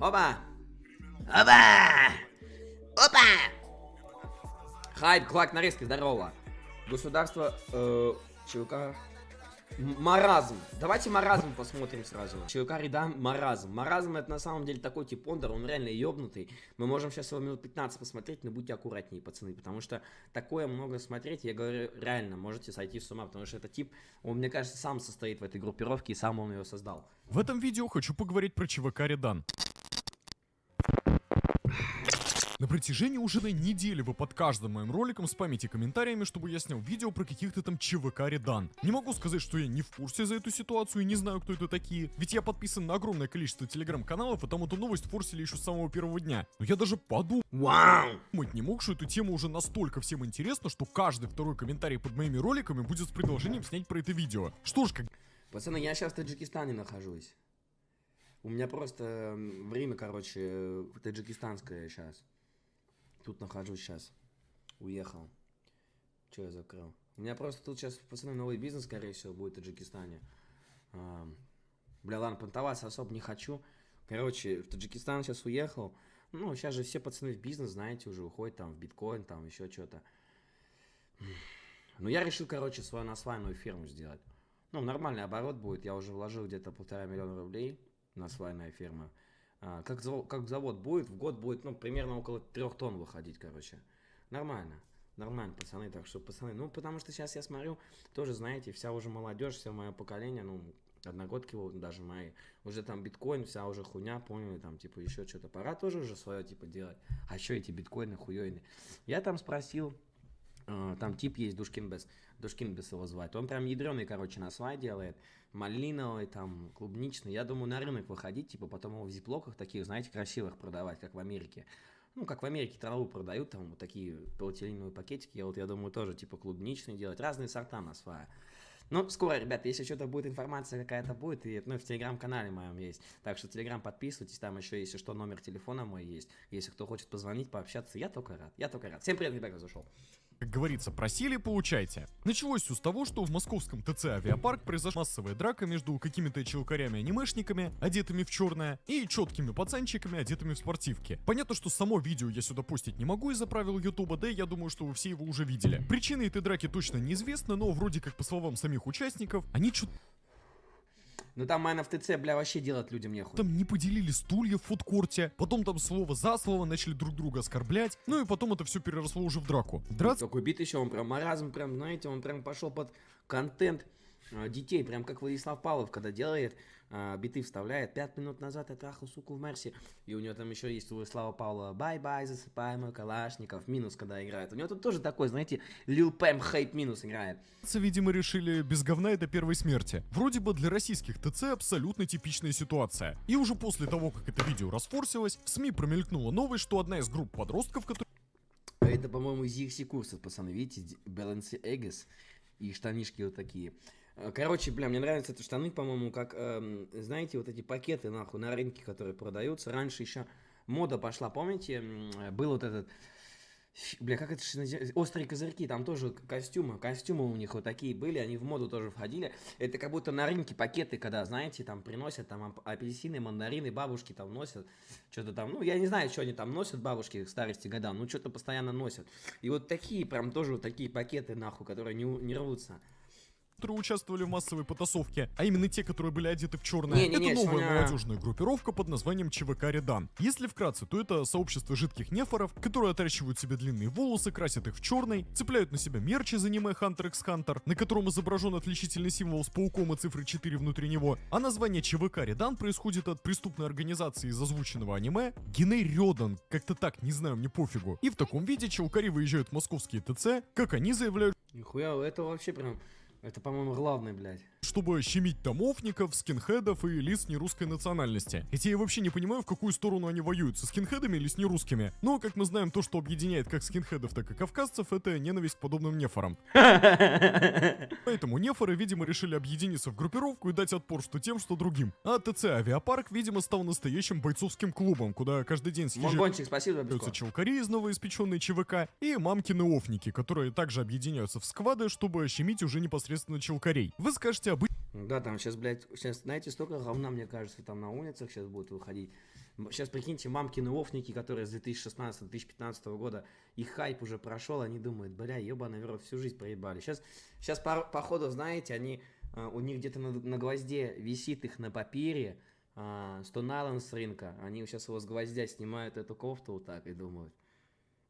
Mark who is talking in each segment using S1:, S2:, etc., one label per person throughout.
S1: Опа! Опа! Опа! Хайп, клак нарезки, здорово. Государство, э, ЧВК... Маразм. Давайте маразм посмотрим сразу. ЧВК Редан Маразм. Маразм это на самом деле такой тип Пондер, он реально ёбнутый. Мы можем сейчас его минут 15 посмотреть, но будьте аккуратнее, пацаны, потому что такое много смотреть, я говорю, реально, можете сойти с ума, потому что этот тип, он, мне кажется, сам состоит в этой группировке и сам он ее создал.
S2: В этом видео хочу поговорить про ЧВК Редан. На протяжении уже на недели вы под каждым моим роликом спамите комментариями, чтобы я снял видео про каких-то там ЧВК Редан. Не могу сказать, что я не в курсе за эту ситуацию и не знаю, кто это такие, ведь я подписан на огромное количество телеграм-каналов, и там эту новость форсили еще с самого первого дня. Но я даже подумать
S1: Вау!
S2: не мог, что эту тему уже настолько всем интересно, что каждый второй комментарий под моими роликами будет с предложением снять про это видео. Что ж, как
S1: Пацаны, я сейчас в Таджикистане нахожусь. У меня просто время, короче, таджикистанское сейчас. Тут нахожусь сейчас. Уехал. Че я закрыл? У меня просто тут сейчас, пацаны, новый бизнес, скорее всего, будет в Таджикистане. Бля, ладно, понтоваться особо не хочу. Короче, в Таджикистан сейчас уехал. Ну, сейчас же все пацаны в бизнес, знаете, уже уходят там в биткоин, там еще что-то. Ну, я решил, короче, свою насвайную фирму сделать. Ну, нормальный оборот будет. Я уже вложил где-то полтора миллиона рублей на свайная фирма. А, как, заво- как завод будет, в год будет, ну, примерно около трех тонн выходить, короче. Нормально. Нормально, пацаны. Так что, пацаны, ну, потому что сейчас я смотрю, тоже, знаете, вся уже молодежь, все мое поколение, ну, одногодки даже мои, уже там биткоин, вся уже хуйня, поняли, там, типа, еще что-то. Пора тоже уже свое, типа, делать. А еще эти биткоины хуёйные. Я там спросил, там тип есть, Душкинбес, Душкинбес его звать. Он прям ядреный, короче, на свай делает. Малиновый, там, клубничный. Я думаю, на рынок выходить, типа, потом его в зиплоках таких, знаете, красивых продавать, как в Америке. Ну, как в Америке траву продают, там, вот такие полиэтиленовые пакетики. Я вот, я думаю, тоже, типа, клубничный делать. Разные сорта на свая. Ну, скоро, ребята, если что-то будет, информация какая-то будет, и, ну, в телеграм-канале моем есть. Так что телеграм подписывайтесь, там еще, если что, номер телефона мой есть. Если кто хочет позвонить, пообщаться, я только рад, я только рад. Всем привет, ребята, зашел.
S2: Как говорится, просили, получайте. Началось все с того, что в московском ТЦ Авиапарк произошла массовая драка между какими-то челкарями-анимешниками, одетыми в черное, и четкими пацанчиками, одетыми в спортивки. Понятно, что само видео я сюда постить не могу из-за правил Ютуба, да я думаю, что вы все его уже видели. Причины этой драки точно неизвестны, но вроде как по словам самих участников, они что-то
S1: Ну, там майна в ТЦ, бля, вообще делать людям нехуй.
S2: там не поделили стулья в фудкорте, потом там слово за слово начали друг друга оскорблять, ну и потом это все переросло уже в драку. Драться
S1: Такой бит еще, он прям маразм, прям, знаете, он прям пошел под контент э, детей, прям как Владислав Павлов, когда делает, э, биты вставляет. Пять минут назад я трахал суку в Мерсе, и у него там еще есть у Владислава Павлова «Бай-бай, засыпай мой Калашников», минус, когда играет. У него тут тоже такой, знаете, Lil Pump Хейт минус играет.
S2: видимо, решили без говна это первой смерти. Вроде бы для российских ТЦ абсолютно типичная ситуация. И уже после того, как это видео расфорсилось, в СМИ промелькнула новость, что одна из групп подростков, которые
S1: Это, по-моему, из EXC курсов, пацаны, видите, Баланси Эггес и штанишки вот такие. Э, Короче, бля, мне нравятся эти штаны, по-моему, как, эм, знаете, вот эти пакеты, нахуй, на рынке, которые продаются. Раньше еще мода пошла, помните, был вот этот, бля, как это острые козырьки, там тоже костюмы, костюмы у них вот такие были, они в моду тоже входили. Это как будто на рынке пакеты, когда, знаете, там приносят там ап- апельсины, мандарины, бабушки там носят, что-то там, ну, я не знаю, что они там носят, бабушки к старости годам, ну, что-то постоянно носят. И вот такие, прям тоже вот такие пакеты, нахуй, которые не, не рвутся.
S2: Которые участвовали в массовой потасовке, а именно те, которые были одеты в черное.
S1: Не-не-не,
S2: это новая
S1: Соня.
S2: молодежная группировка под названием ЧВК Редан. Если вкратце, то это сообщество жидких нефоров, которые отращивают себе длинные волосы, красят их в черный, цепляют на себя мерч из аниме Hunter x Hunter, на котором изображен отличительный символ с пауком и цифрой 4 внутри него, а название ЧВК Редан происходит от преступной организации из озвученного аниме Геней Рёдан, как-то так, не знаю, мне пофигу. И в таком виде челкари выезжают в московские ТЦ, как они заявляют,
S1: Нихуя, это вообще прям, это, по-моему, главное, блядь.
S2: чтобы щемить домовников, скинхедов и лиц нерусской национальности. Хотя я вообще не понимаю, в какую сторону они воюют, со скинхедами или с нерусскими. Но, как мы знаем, то, что объединяет как скинхедов, так и кавказцев, это ненависть к подобным нефорам. Поэтому нефоры, видимо, решили объединиться в группировку и дать отпор что тем, что другим. А ТЦ Авиапарк, видимо, стал настоящим бойцовским клубом, куда каждый день съезжают
S1: Монбончик, спасибо,
S2: челкари из новоиспеченной ЧВК и мамкины офники, которые также объединяются в сквады, чтобы щемить уже непосредственно челкарей. Вы скажете, обычно
S1: Да, там сейчас, блядь, сейчас, знаете, столько говна, мне кажется, там на улицах сейчас будут выходить. Сейчас прикиньте, мамкины офники, которые с 2016-2015 года, их хайп уже прошел, они думают, бля, ебаный рот, всю жизнь проебали. Сейчас, сейчас по, походу, знаете, они, а, у них где-то на, на гвозде висит их на папире, а, Stone Island с рынка, они сейчас его с гвоздя снимают эту кофту вот так и думают,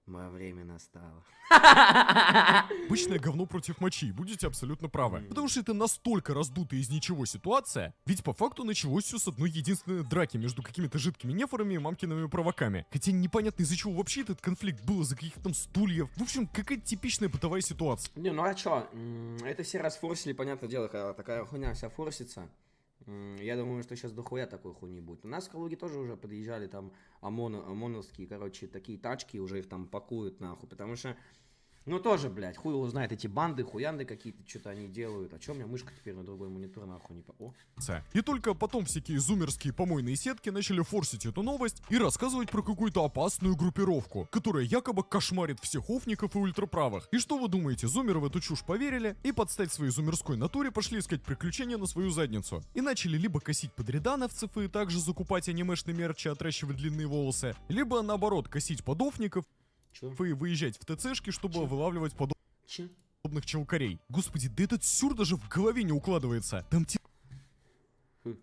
S1: Мое время настало.
S2: Обычное говно против мочи, будете абсолютно правы. Потому что это настолько раздутая из ничего ситуация, ведь по факту началось все с одной единственной драки между какими-то жидкими нефорами и мамкиными провоками. Хотя непонятно из-за чего вообще этот конфликт был, из-за каких-то там стульев. В общем, какая-то типичная бытовая ситуация.
S1: Не, ну а чё, это все расфорсили, понятное дело, когда такая хуйня вся форсится. Я думаю, что сейчас дохуя такой хуйни будет. У нас в Калуге тоже уже подъезжали там ОМОН, ОМОНовские, короче, такие тачки, уже их там пакуют нахуй, потому что ну тоже, блядь, хуй его знает, эти банды, хуянды какие-то, что-то они делают. А чё у меня мышка теперь на другой монитор нахуй не по... О.
S2: И только потом всякие зумерские помойные сетки начали форсить эту новость и рассказывать про какую-то опасную группировку, которая якобы кошмарит всех офников и ультраправых. И что вы думаете, зумеры в эту чушь поверили и подстать своей зумерской натуре пошли искать приключения на свою задницу. И начали либо косить подрядановцев и также закупать анимешный мерч и отращивать длинные волосы, либо наоборот косить подофников Чё? Вы выезжать в ТЦшки, чтобы Чё? вылавливать подоб... Чё? подобных челкарей. Господи, да этот сюр даже в голове не укладывается. Там те...
S1: Хм.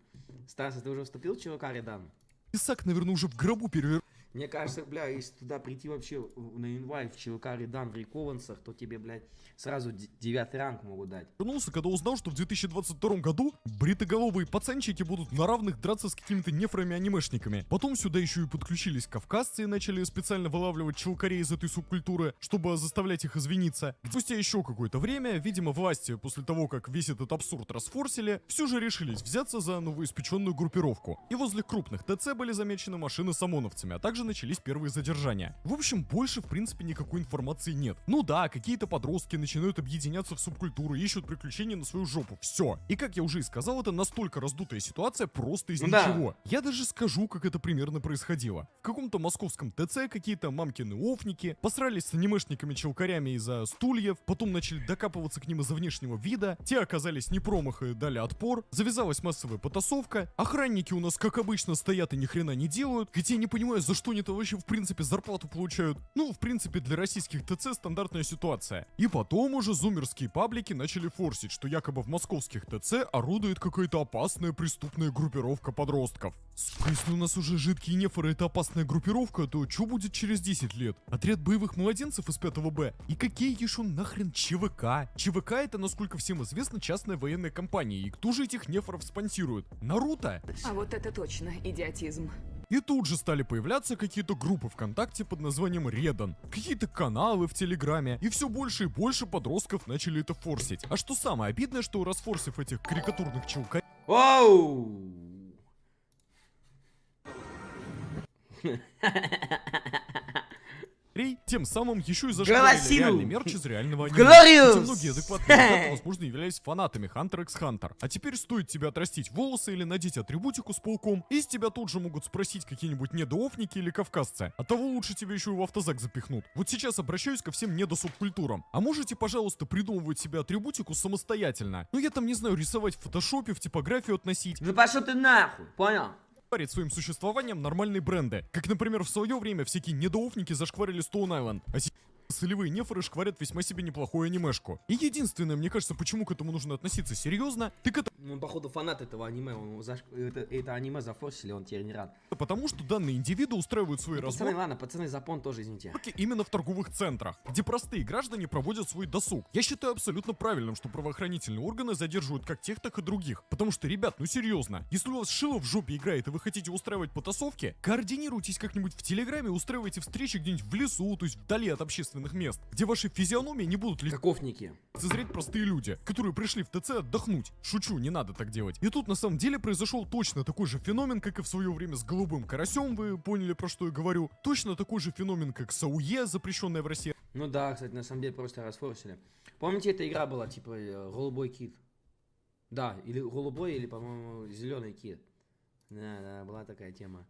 S1: Стас, ты уже вступил в ЧВК Редан?
S2: Исаак, наверное, уже в гробу перевер...
S1: Мне кажется, бля, если туда прийти вообще на инвайт в ЧВК Редан в Рекованцах, то тебе, блядь, сразу девятый ранг могут дать.
S2: Вернулся, когда узнал, что в 2022 году бритоголовые пацанчики будут на равных драться с какими-то нефрами-анимешниками. Потом сюда еще и подключились кавказцы и начали специально вылавливать челкарей из этой субкультуры, чтобы заставлять их извиниться. Спустя еще какое-то время, видимо, власти, после того, как весь этот абсурд расфорсили, все же решились взяться за новоиспеченную группировку. И возле крупных ТЦ были замечены машины с ОМОНовцами, а также начались первые задержания. В общем, больше, в принципе, никакой информации нет. Ну да, какие-то подростки начинают объединяться в субкультуру, ищут приключения на свою жопу. Все. И как я уже и сказал, это настолько раздутая ситуация просто из да. ничего. Я даже скажу, как это примерно происходило. В каком-то московском ТЦ какие-то мамкины офники посрались с анимешниками-челкарями из-за стульев, потом начали докапываться к ним из-за внешнего вида, те оказались не промах и дали отпор, завязалась массовая потасовка, охранники у нас, как обычно, стоят и ни хрена не делают, хотя я не понимаю, за что они-то вообще, в принципе, зарплату получают. Ну, в принципе, для российских ТЦ стандартная ситуация. И потом уже зумерские паблики начали форсить, что якобы в московских ТЦ орудует какая-то опасная преступная группировка подростков. Если у нас уже жидкие нефоры это опасная группировка, то что будет через 10 лет? Отряд боевых младенцев из 5 Б? И какие еще нахрен ЧВК? ЧВК это, насколько всем известно, частная военная компания. И кто же этих нефоров спонсирует? Наруто?
S3: А вот это точно идиотизм.
S2: И тут же стали появляться какие-то группы ВКонтакте под названием Редан, какие-то каналы в Телеграме, и все больше и больше подростков начали это форсить. А что самое обидное, что расфорсив этих карикатурных челка...
S1: Оу!
S2: тем самым еще и зашкварили реальный мерч из реального аниме.
S1: Glorious!
S2: многие адекватные ребята, возможно, являлись фанатами Hunter x Hunter. А теперь стоит тебе отрастить волосы или надеть атрибутику с пауком, и с тебя тут же могут спросить какие-нибудь недоофники или кавказцы. А того лучше тебе еще и в автозак запихнут. Вот сейчас обращаюсь ко всем недосубкультурам. А можете, пожалуйста, придумывать себе атрибутику самостоятельно? Ну я там, не знаю, рисовать в фотошопе, в типографию относить.
S1: Да пошел ты нахуй, понял?
S2: Шкварить своим существованием нормальные бренды. Как, например, в свое время всякие недоофники зашкварили Stone Island, а Солевые нефоры шкварят весьма себе неплохую анимешку. И единственное, мне кажется, почему к этому нужно относиться серьезно, так это...
S1: Ну, походу, фанат этого аниме, он заш... это, это аниме зафорсили, он теперь не рад.
S2: Потому что данные индивиды устраивают свои
S1: ну,
S2: разборки...
S1: Пацаны, ладно, пацаны, запон тоже, извините.
S2: Именно в торговых центрах, где простые граждане проводят свой досуг. Я считаю абсолютно правильным, что правоохранительные органы задерживают как тех, так и других. Потому что, ребят, ну серьезно, если у вас шило в жопе играет и вы хотите устраивать потасовки, координируйтесь как-нибудь в Телеграме, устраивайте встречи где-нибудь в лесу, то есть вдали от общественных мест, где ваши физиономии не будут ли...
S1: Каковники.
S2: Цезреть простые люди, которые пришли в ТЦ отдохнуть. Шучу, не надо так делать. И тут на самом деле произошел точно такой же феномен, как и в свое время с голубым карасем, вы поняли про что я говорю. Точно такой же феномен, как Сауе, запрещенная в России.
S1: Ну да, кстати, на самом деле просто расфорсили. Помните, эта игра была типа э, голубой кит? Да, или голубой, или, по-моему, зеленый кит. Да, да, была такая тема.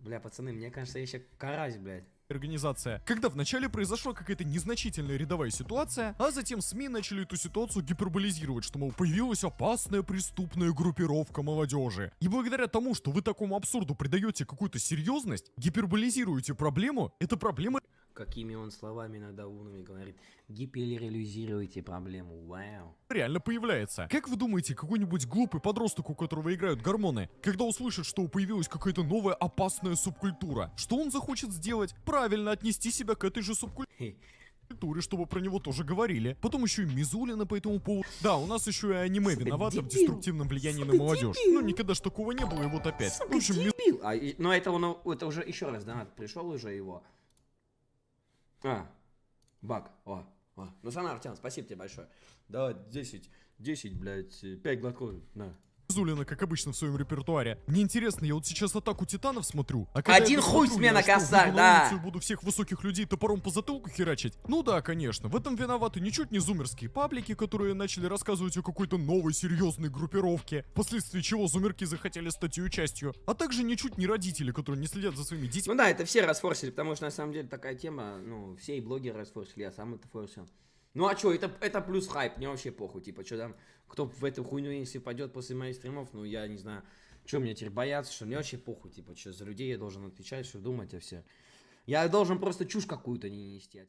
S1: Бля, пацаны, мне кажется, я еще карась, блядь.
S2: Организация, когда вначале произошла какая-то незначительная рядовая ситуация, а затем СМИ начали эту ситуацию гиперболизировать, что, мол, появилась опасная преступная группировка молодежи. И благодаря тому, что вы такому абсурду придаете какую-то серьезность, гиперболизируете проблему, эта проблема
S1: Какими он словами иногда умными говорит. Гиперреализируйте проблему. Вау.
S2: реально появляется. Как вы думаете, какой-нибудь глупый подросток, у которого играют гормоны, когда услышит, что появилась какая-то новая опасная субкультура, что он захочет сделать? Правильно отнести себя к этой же субкультуре.
S1: Хе.
S2: чтобы про него тоже говорили. Потом еще и Мизулина по этому поводу. Да, у нас еще и аниме
S1: Сука,
S2: виновато в
S1: дебил.
S2: деструктивном влиянии на
S1: Сука,
S2: молодежь.
S1: дебил.
S2: Ну, никогда ж такого не было, и вот опять.
S1: Сука,
S2: в общем,
S1: дебил. А, но это, он, это уже еще раз донат пришел уже его. А, баг. О, о. Ну, Сана Артем, спасибо тебе большое. Да, 10, 10, блядь, 5 глотков, на.
S2: Мизулина, как обычно, в своем репертуаре. Мне интересно, я вот сейчас атаку титанов смотрю. А когда
S1: Один хуй
S2: посмотрю,
S1: с меня на да.
S2: на буду всех высоких людей топором по затылку херачить? Ну да, конечно. В этом виноваты ничуть не зумерские паблики, которые начали рассказывать о какой-то новой серьезной группировке, впоследствии чего зумерки захотели стать ее частью. А также ничуть не родители, которые не следят за своими детьми.
S1: Ну да, это все расфорсили, потому что на самом деле такая тема, ну, все и блогеры расфорсили, я сам это форсил. Ну а что, это, это плюс хайп, мне вообще похуй, типа, что там, кто в эту хуйню, если пойдет после моих стримов, ну я не знаю, что мне теперь бояться, что мне вообще похуй, типа, что за людей я должен отвечать, что думать о все. Я должен просто чушь какую-то не нести.